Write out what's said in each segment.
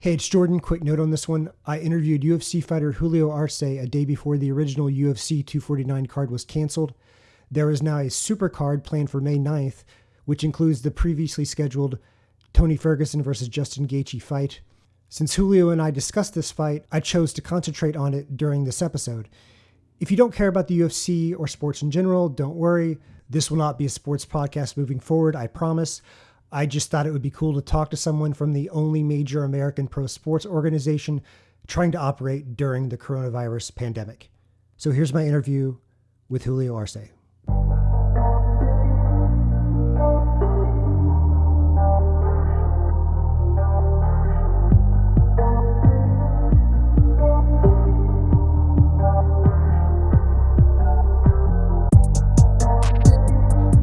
Hey, it's Jordan. Quick note on this one. I interviewed UFC fighter Julio Arce a day before the original UFC 249 card was canceled. There is now a super card planned for May 9th, which includes the previously scheduled Tony Ferguson versus Justin Gaethje fight. Since Julio and I discussed this fight, I chose to concentrate on it during this episode. If you don't care about the UFC or sports in general, don't worry. This will not be a sports podcast moving forward, I promise. I just thought it would be cool to talk to someone from the only major American pro sports organization trying to operate during the coronavirus pandemic. So here's my interview with Julio Arce.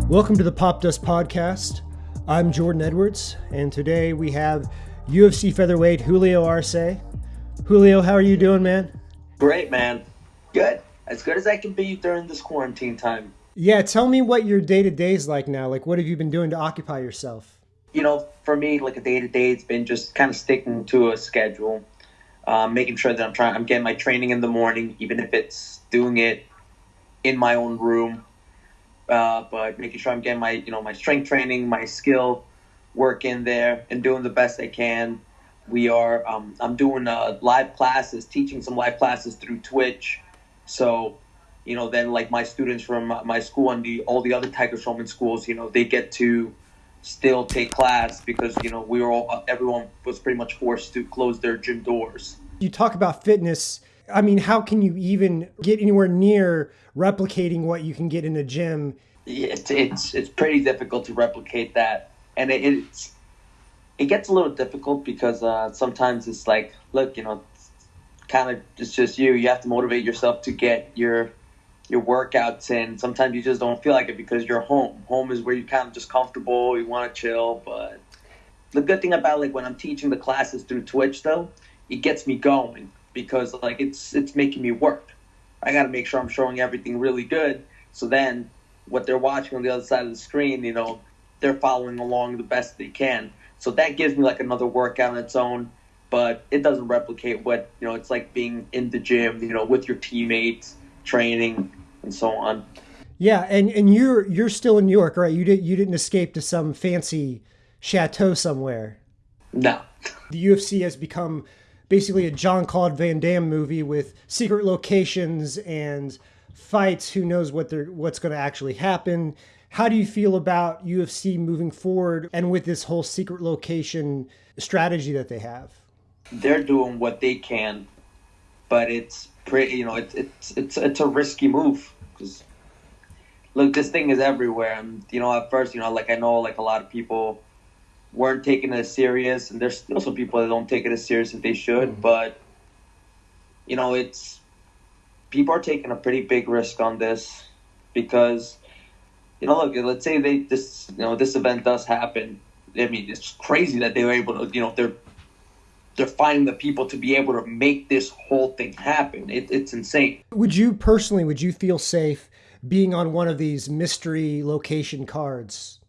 Welcome to the Popdust Podcast. I'm Jordan Edwards, and today we have UFC featherweight Julio Arce. Julio, how are you doing, man? Great, man. Good. As good as I can be during this quarantine time. Yeah, tell me what your day to day is like now. Like, what have you been doing to occupy yourself? You know, for me, like a day to day, it's been just kind of sticking to a schedule, um, making sure that I'm trying. I'm getting my training in the morning, even if it's doing it in my own room uh, but making sure I'm getting my you know my strength training, my skill work in there, and doing the best I can. We are um, I'm doing uh, live classes, teaching some live classes through Twitch. So, you know, then like my students from my school and the all the other Tiger Schulmann schools, you know, they get to still take class because you know we were all everyone was pretty much forced to close their gym doors. You talk about fitness I mean, how can you even get anywhere near replicating what you can get in a gym? It's it's it's pretty difficult to replicate that, and it, it's it gets a little difficult because uh, sometimes it's like, look, you know, kind of it's just you. You have to motivate yourself to get your your workouts in. Sometimes you just don't feel like it because you're home. Home is where you kind of just comfortable. You want to chill, but the good thing about like when I'm teaching the classes through Twitch though, it gets me going because like it's it's making me work. I got to make sure I'm showing everything really good. So then, what they're watching on the other side of the screen, you know, they're following along the best they can. So that gives me like another workout on its own, but it doesn't replicate what you know. It's like being in the gym, you know, with your teammates, training, and so on. Yeah, and and you're you're still in New York, right? You did you didn't escape to some fancy chateau somewhere. No. The UFC has become basically a Jean-Claude Van Damme movie with secret locations and fights. Who knows what they're what's going to actually happen? How do you feel about UFC moving forward and with this whole secret location strategy that they have? They're doing what they can, but it's pretty. You know, it's it's it's it's a risky move because look, this thing is everywhere. And you know, at first, you know, like I know, like a lot of people weren't taking it as serious, and there's still some people that don't take it as serious as they should. Mm-hmm. But you know, it's people are taking a pretty big risk on this because you know, look, let's say they this you know this event does happen. I mean, it's crazy that they were able to you know they're they're finding the people to be able to make this whole thing happen. It, it's insane. Would you personally? Would you feel safe being on one of these mystery location cards?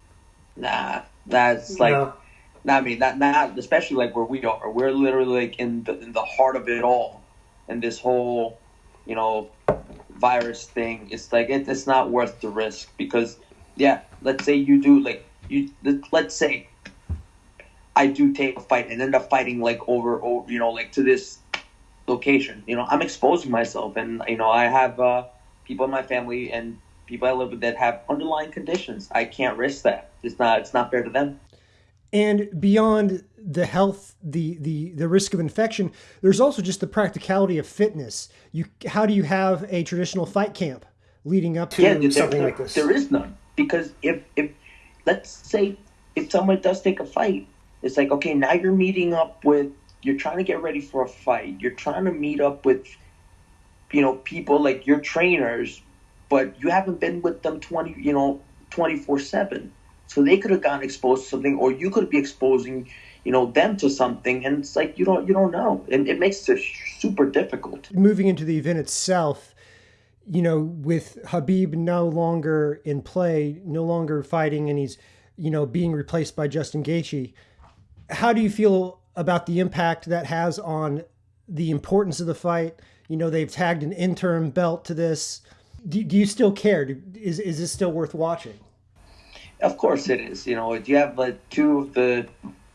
Nah, that's like, no. I mean, not not especially like where we are. We're literally like in the in the heart of it all, and this whole, you know, virus thing. It's like it, it's not worth the risk because, yeah, let's say you do like you let's say I do take a fight and end up fighting like over, over you know, like to this location. You know, I'm exposing myself, and you know, I have uh, people in my family and people I live with that have underlying conditions. I can't risk that. It's not it's not fair to them. And beyond the health, the the the risk of infection, there's also just the practicality of fitness. You how do you have a traditional fight camp leading up to yeah, there, something there, like this? There is none because if if let's say if someone does take a fight, it's like okay, now you're meeting up with you're trying to get ready for a fight. You're trying to meet up with you know people like your trainers but you haven't been with them 20 you know 24 7 so they could have gotten exposed to something or you could be exposing you know them to something and it's like you don't you don't know and it makes it super difficult moving into the event itself you know with Khabib no longer in play no longer fighting and he's you know being replaced by Justin Gaethje how do you feel about the impact that has on the importance of the fight? You know, they've tagged an interim belt to this. Do, do you still care? Do, is is this still worth watching? Of course it is. You know, you have like two of the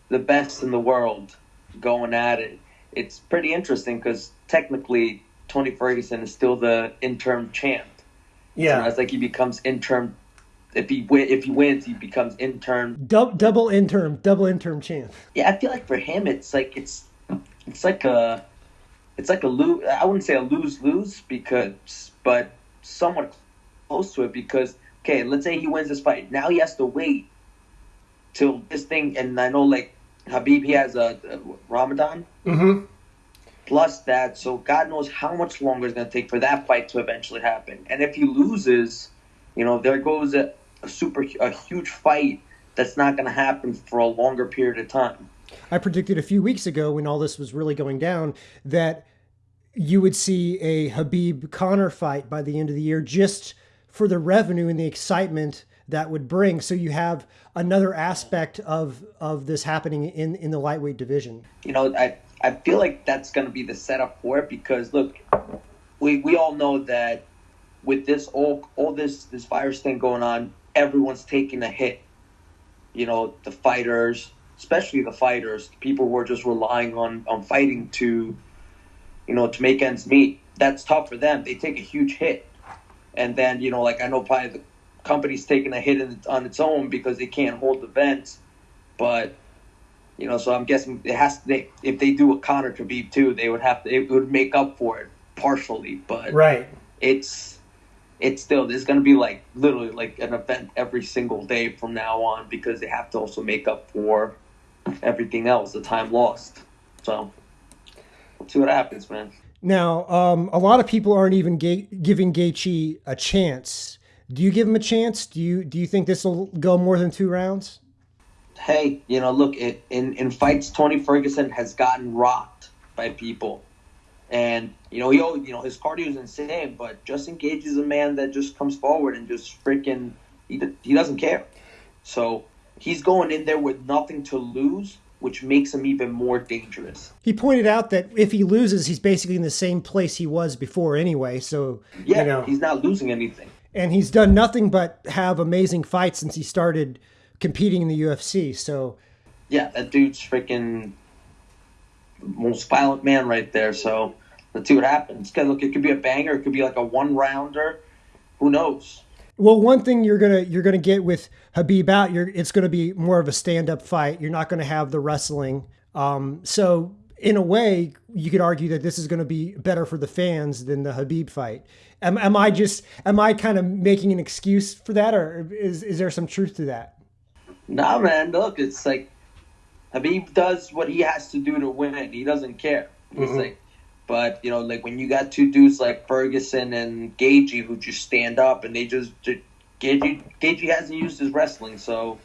the best in the world going at it. It's pretty interesting because technically Tony Ferguson is still the interim champ. Yeah, you know, it's like he becomes interim. If he win, if he wins, he becomes interim. Double, double interim, double interim champ. Yeah, I feel like for him, it's like it's it's like a it's like a lose. I wouldn't say a lose lose because, but somewhat close to it because okay, let's say he wins this fight. Now he has to wait till this thing, and I know like Khabib, he has a, a Ramadan. Mm-hmm. Plus that, so God knows how much longer it's going to take for that fight to eventually happen. And if he loses, you know, there goes a, a super, a huge fight that's not going to happen for a longer period of time. I predicted a few weeks ago when all this was really going down that you would see a Khabib Conor fight by the end of the year just for the revenue and the excitement that would bring. So you have another aspect of of this happening in in the lightweight division. You know, I I feel like that's going to be the setup for it because look, we we all know that with this all all this this virus thing going on, everyone's taking a hit. You know, the fighters, especially the fighters, people who are just relying on on fighting to, you know, to make ends meet. That's tough for them. They take a huge hit, and then you know, like I know probably the company's taking a hit in, on its own because they can't hold the events, but you know, so I'm guessing it has to. They, if they do a Conor Khabib too, they would have to. It would make up for it partially, but right. It's it's still there's going to be like literally like an event every single day from now on because they have to also make up for everything else, the time lost. So see what happens, man. Now, um, a lot of people aren't even ga- giving Gaethje a chance. Do you give him a chance? Do you do you think this will go more than two rounds? Hey, you know, look, it, in in fights, Tony Ferguson has gotten rocked by people, and you know he you know his cardio is insane, but Justin Gaethje is a man that just comes forward and just freaking he he doesn't care. So he's going in there with nothing to lose, which makes him even more dangerous. He pointed out that if he loses, he's basically in the same place he was before anyway. So yeah, you know. he's not losing anything. And he's done nothing but have amazing fights since he started competing in the UFC. So yeah, that dude's freaking most violent man right there. So let's see what happens. Look, it could be a banger. It could be like a one rounder. Who knows? Well, one thing you're gonna you're gonna get with Khabib out, you're it's gonna be more of a stand up fight. You're not gonna have the wrestling. Um, so in a way, you could argue that this is going to be better for the fans than the Khabib fight. Am, am I just am I kind of making an excuse for that, or is is there some truth to that? Nah, man. Look, it's like Khabib does what he has to do to win. He doesn't care. He's mm-hmm. like, but you know, like when you got two dudes like Ferguson and Gaethje who just stand up and they just, just Gaethje, Gaethje hasn't used his wrestling, so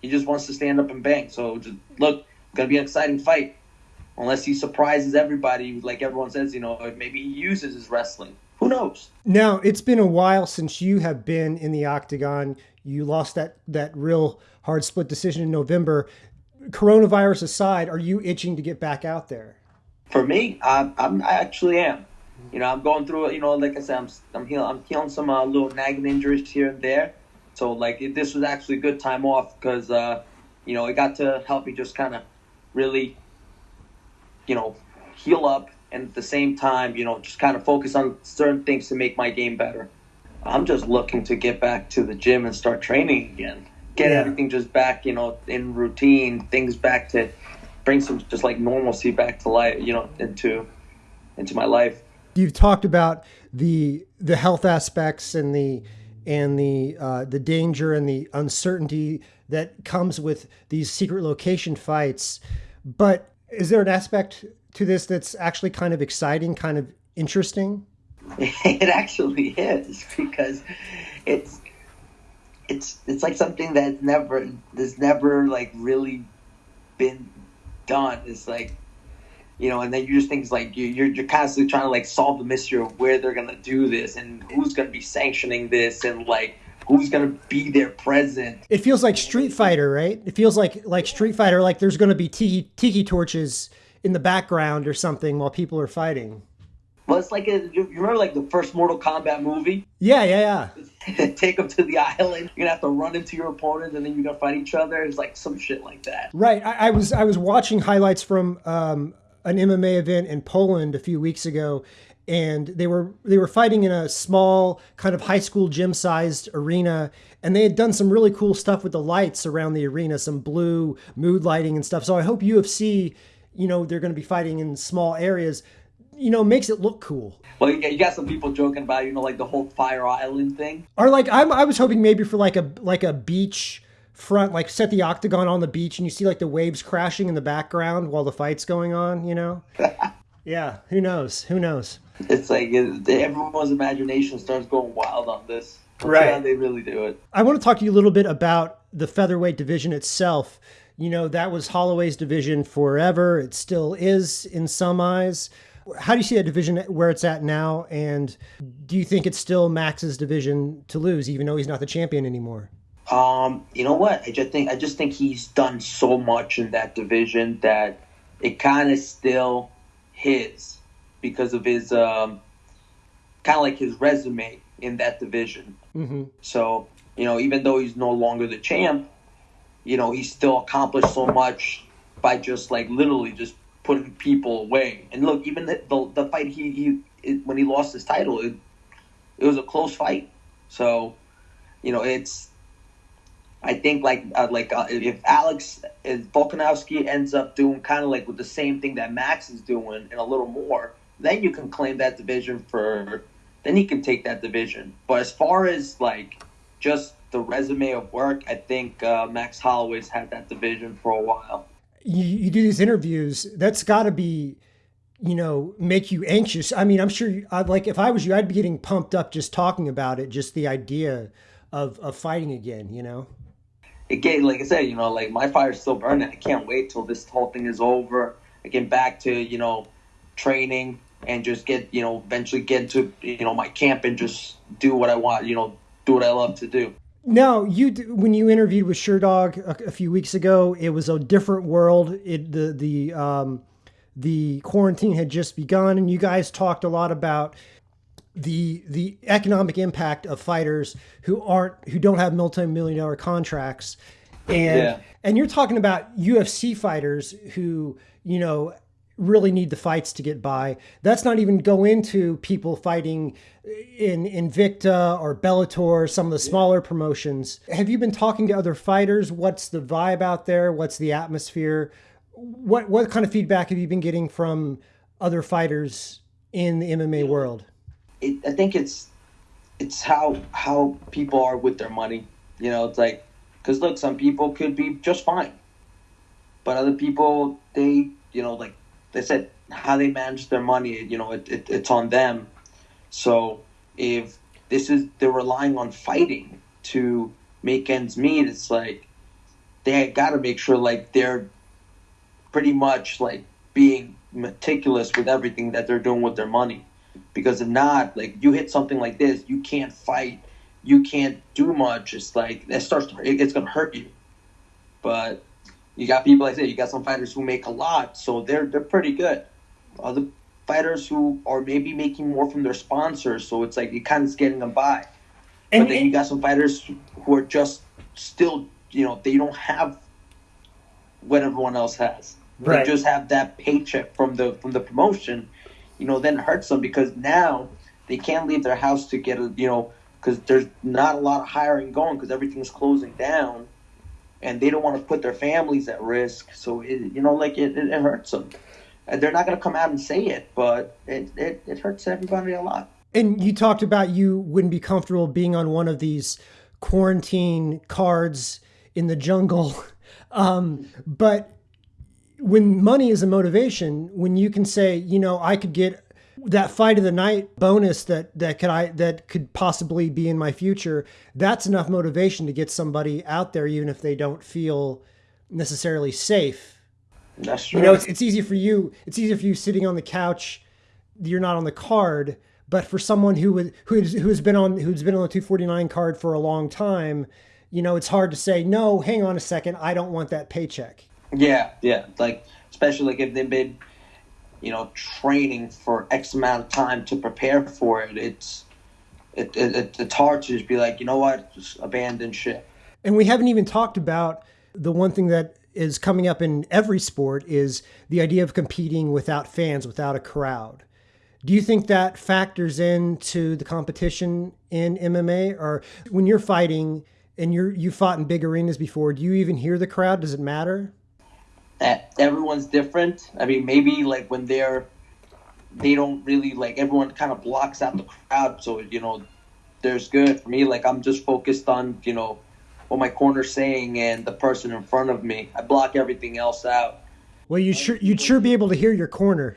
he just wants to stand up and bang. So just look, it's gonna be an exciting fight. Unless he surprises everybody, like everyone says, you know, maybe he uses his wrestling. Who knows? Now it's been a while since you have been in the octagon. You lost that that real hard split decision in November. Coronavirus aside, are you itching to get back out there? For me, I, I'm, I actually am. You know, I'm going through it. You know, like I said, I'm I'm healing, I'm healing some uh, little nagging injuries here and there. So like it, this was actually a good time off because uh, you know it got to help me just kind of really, you know, heal up and at the same time, you know, just kind of focus on certain things to make my game better. I'm just looking to get back to the gym and start training again. Get yeah. everything just back, you know, in routine, things back to bring some just like normalcy back to life, you know, into into my life. You've talked about the the health aspects and the and the uh, the danger and the uncertainty that comes with these secret location fights. But is there an aspect to this that's actually kind of exciting, kind of interesting? It actually is because it's it's it's like something that's never there's never like really been done. It's like you know, and then you just think like you, you're you're constantly trying to like solve the mystery of where they're gonna do this and who's gonna be sanctioning this and like who's gonna be there present. It feels like Street Fighter, right? It feels like like Street Fighter, like there's gonna be tiki tiki torches in the background or something while people are fighting. Well, it's like a, you remember like the first Mortal Kombat movie. Yeah, yeah, yeah. Take them to the island. You're gonna have to run into your opponent, and then you're gonna fight each other. It's like some shit like that. Right. I, I was I was watching highlights from um, an MMA event in Poland a few weeks ago, and they were they were fighting in a small kind of high school gym sized arena and they had done some really cool stuff with the lights around the arena some blue mood lighting and stuff so i hope ufc you know they're going to be fighting in small areas you know makes it look cool. Well you got, some people joking about you know like the whole Fight Island thing. Or like I'm, i was hoping maybe for like a like a beach front like set the octagon on the beach and you see like the waves crashing in the background while the fight's going on you know? Yeah who knows? Who knows? It's like everyone's imagination starts going wild on this. Right. how they really do it. I want to talk to you a little bit about the featherweight division itself. You know, that was Holloway's division forever. It still is in some eyes. How do you see that division where it's at now? And do you think it's still Max's division to lose, even though he's not the champion anymore? Um, you know what? I just think I just think he's done so much in that division that it kind of still his because of his um, kind of like his resume in that division. Mm-hmm. So you know, even though he's no longer the champ, you know, he still accomplished so much by just like literally just putting people away. And look, even the the, the fight he he it, when he lost his title, it it was a close fight. So, you know, it's I think like uh, like uh, if Alex if Volkanovski ends up doing kind of like with the same thing that Max is doing and a little more, then you can claim that division for then he can take that division. But as far as like just the resume of work, I think uh, Max Holloway's had that division for a while. You, you do these interviews. That's got to be, you know, make you anxious. I mean, I'm sure. You, I'd like if I was you, I'd be getting pumped up just talking about it. Just the idea of of fighting again. You know. Again, like I said, you know, like my fire's still burning. I can't wait till this whole thing is over. I get back to you know training and just get you know eventually get to you know my camp and just do what I want. You know, do what I love to do. Now, you when you interviewed with Sherdog a, a, few weeks ago, it was a different world. It the the um, the quarantine had just begun, and you guys talked a lot about the the economic impact of fighters who aren't who don't have multi-million dollar contracts and yeah. and you're talking about UFC fighters who you know really need the fights to get by. That's not even go into people fighting in Invicta or Bellator, some of the smaller promotions. Have you been talking to other fighters? What's the vibe out there? What's the atmosphere? What what kind of feedback have you been getting from other fighters in the MMA world? It, I think it's it's how how people are with their money. You know, it's like because look, some people could be just fine, but other people they you know like they said how they manage their money, you know, it, it, it's on them. So if this is they're relying on fighting to make ends meet, it's like they got to make sure like they're pretty much like being meticulous with everything that they're doing with their money. Because if not, like you hit something like this, you can't fight, you can't do much. It's like it starts to it's gonna hurt you. But you got people like I said, you got some fighters who make a lot, so they're they're pretty good. Other fighters who are maybe making more from their sponsors, so it's like it kind of getting them by. And, but then you got some fighters who are just still, you know, they don't have what everyone else has. Right. They just have that paycheck from the from the promotion. You know, then it hurts them because now they can't leave their house to get a, you know, because there's not a lot of hiring going because everything's closing down and they don't want to put their families at risk. So it, you know, like it, it, it hurts them. And they're not going to come out and say it, but it, it, it hurts everybody a lot. And you talked about you wouldn't be comfortable being on one of these quarantine cards in the jungle. Um, but when money is a motivation, when you can say, you know, I could get that fight of the night bonus that that could I that could possibly be in my future, that's enough motivation to get somebody out there, even if they don't feel necessarily safe. That's true. You know, it's, it's easy for you. It's easier for you sitting on the couch. You're not on the card, But for someone who would who's who's been on who's been on the 249 card for a long time, you know, it's hard to say no. Hang on a second, I don't want that paycheck. Yeah, yeah. Like especially like if they've been, you know, training for X amount of time to prepare for it. It's it, it it's hard to just be like, you know what, just abandon shit. And we haven't even talked about the one thing that is coming up in every sport is the idea of competing without fans, without a crowd. Do you think that factors into the competition in MMA, or when you're fighting and you're you fought in big arenas before? Do you even hear the crowd? Does it matter? That everyone's different. I mean, maybe like when they're they don't really like everyone kind of blocks out the crowd, so you know, there's good for me. Like I'm just focused on you know what my corner's saying and the person in front of me. I block everything else out. Well, you sure you'd sure be able to hear your corner.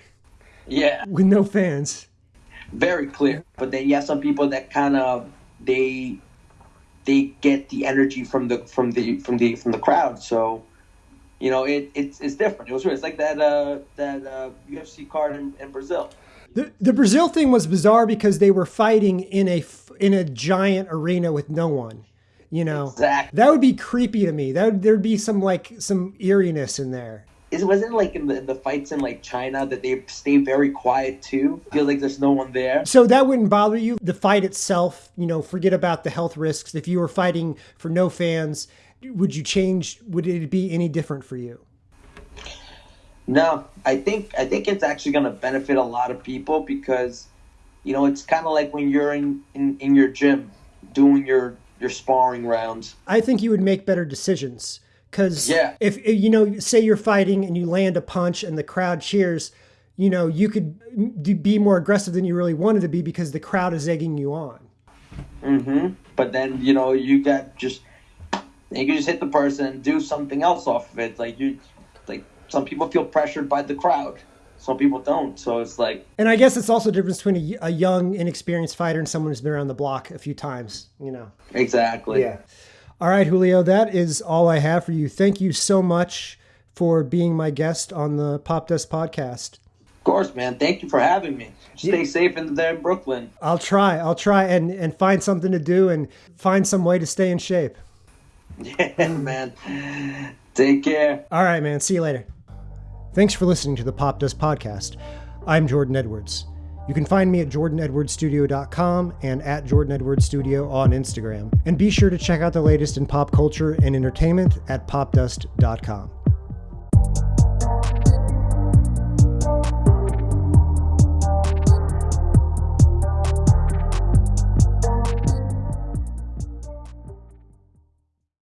Yeah. With no fans. Very clear. But then you have some people that kind of they they get the energy from the from the from the from the crowd. So you know it, it's it's different. It was weird. It's like that uh, that uh, UFC card in, in Brazil. The, the Brazil thing was bizarre because they were fighting in a in a giant arena with no one. You know, exactly. that would be creepy to me. That would, there'd be some like some eeriness in there is it wasn't like in the, the fights in like China that they stay very quiet too. Feel like there's no one there. So that wouldn't bother you. The fight itself, you know, forget about the health risks. If you were fighting for no fans, would you change? Would it be any different for you? No, I think I think it's actually going to benefit a lot of people because, you know, it's kind of like when you're in, in in your gym doing your your sparring rounds. I think you would make better decisions because yeah. if you know, say you're fighting and you land a punch and the crowd cheers, you know, you could be more aggressive than you really wanted to be because the crowd is egging you on. Mm-hmm. But then you know you got just you can just hit the person and do something else off of it. Like you, like some people feel pressured by the crowd. Some people don't. So it's like. And I guess it's also the difference between a, a young, inexperienced fighter and someone who's been around the block a few times. You know. Exactly. Yeah. All right, Julio, that is all I have for you. Thank you so much for being my guest on the Popdust podcast. Of course, man. Thank you for having me. Stay yeah. safe in there in Brooklyn. I'll try. I'll try and, and find something to do and find some way to stay in shape. Yeah, man. Take care. All right, man. See you later. Thanks for listening to the Popdust podcast. I'm Jordan Edwards. You can find me at jordanedwardsstudio.com and at jordanedwardsstudio on Instagram. And be sure to check out the latest in pop culture and entertainment at popdust.com.